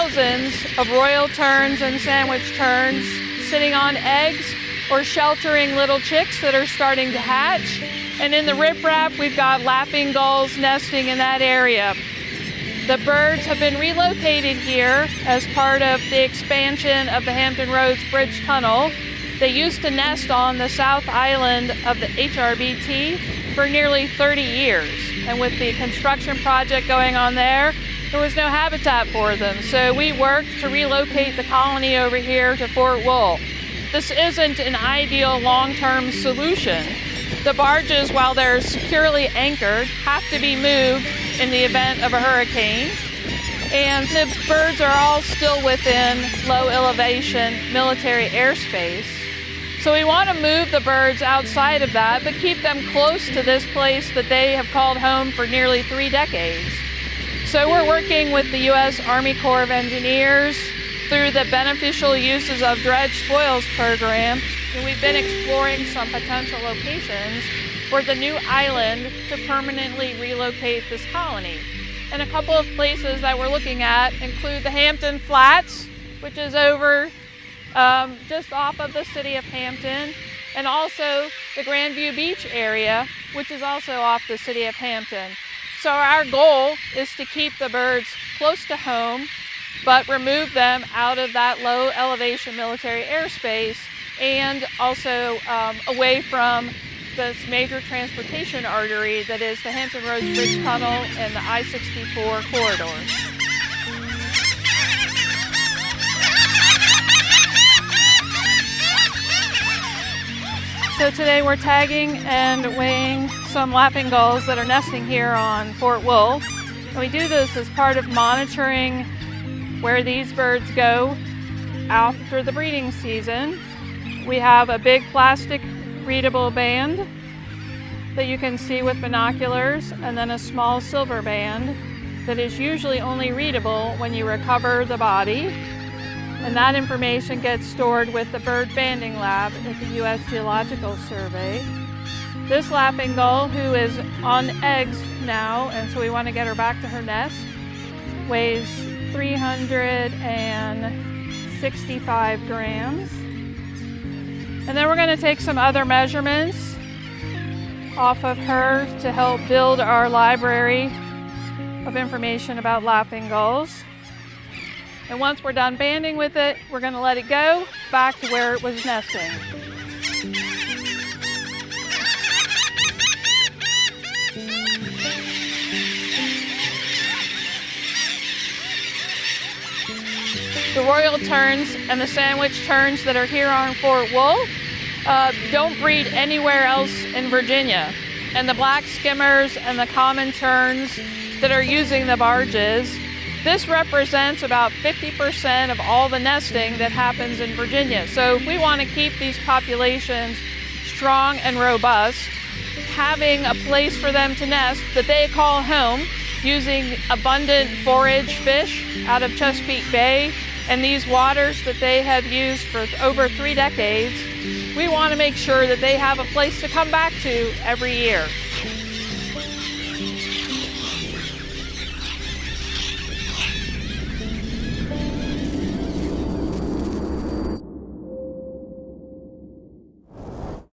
thousands of royal terns and sandwich terns sitting on eggs or sheltering little chicks that are starting to hatch. And in the riprap, we've got laughing gulls nesting in that area. The birds have been relocated here as part of the expansion of the Hampton Roads Bridge Tunnel. They used to nest on the south island of the HRBT for nearly 30 years. And with the construction project going on there, there was no habitat for them. So we worked to relocate the colony over here to Fort Wool. This isn't an ideal long-term solution. The barges, while they're securely anchored, have to be moved in the event of a hurricane. And the birds are all still within low elevation military airspace. So we want to move the birds outside of that, but keep them close to this place that they have called home for nearly three decades. So we're working with the U.S. Army Corps of Engineers through the Beneficial Uses of Dredge Spoils program, and we've been exploring some potential locations for the new island to permanently relocate this colony. And a couple of places that we're looking at include the Hampton Flats, which is over um, just off of the city of Hampton, and also the Grandview Beach area, which is also off the city of Hampton. So our goal is to keep the birds close to home, but remove them out of that low elevation military airspace and also um, away from this major transportation artery that is the Hampton Roads Bridge Tunnel and the I-64 corridor. So today we're tagging and weighing some laughing gulls that are nesting here on Fort Wool. And we do this as part of monitoring where these birds go after the breeding season. We have a big plastic readable band that you can see with binoculars and then a small silver band that is usually only readable when you recover the body. And that information gets stored with the bird banding lab at the U.S. Geological Survey. This laughing gull, who is on eggs now, and so we want to get her back to her nest, weighs 365 grams. And then we're going to take some other measurements off of her to help build our library of information about laughing gulls. And once we're done banding with it, we're going to let it go back to where it was nesting. The royal terns and the sandwich terns that are here on Fort Wool uh, don't breed anywhere else in Virginia. And the black skimmers and the common terns that are using the barges, this represents about 50% of all the nesting that happens in Virginia. So if we want to keep these populations strong and robust, having a place for them to nest that they call home using abundant forage fish out of Chesapeake Bay and these waters that they have used for over three decades, we want to make sure that they have a place to come back to every year.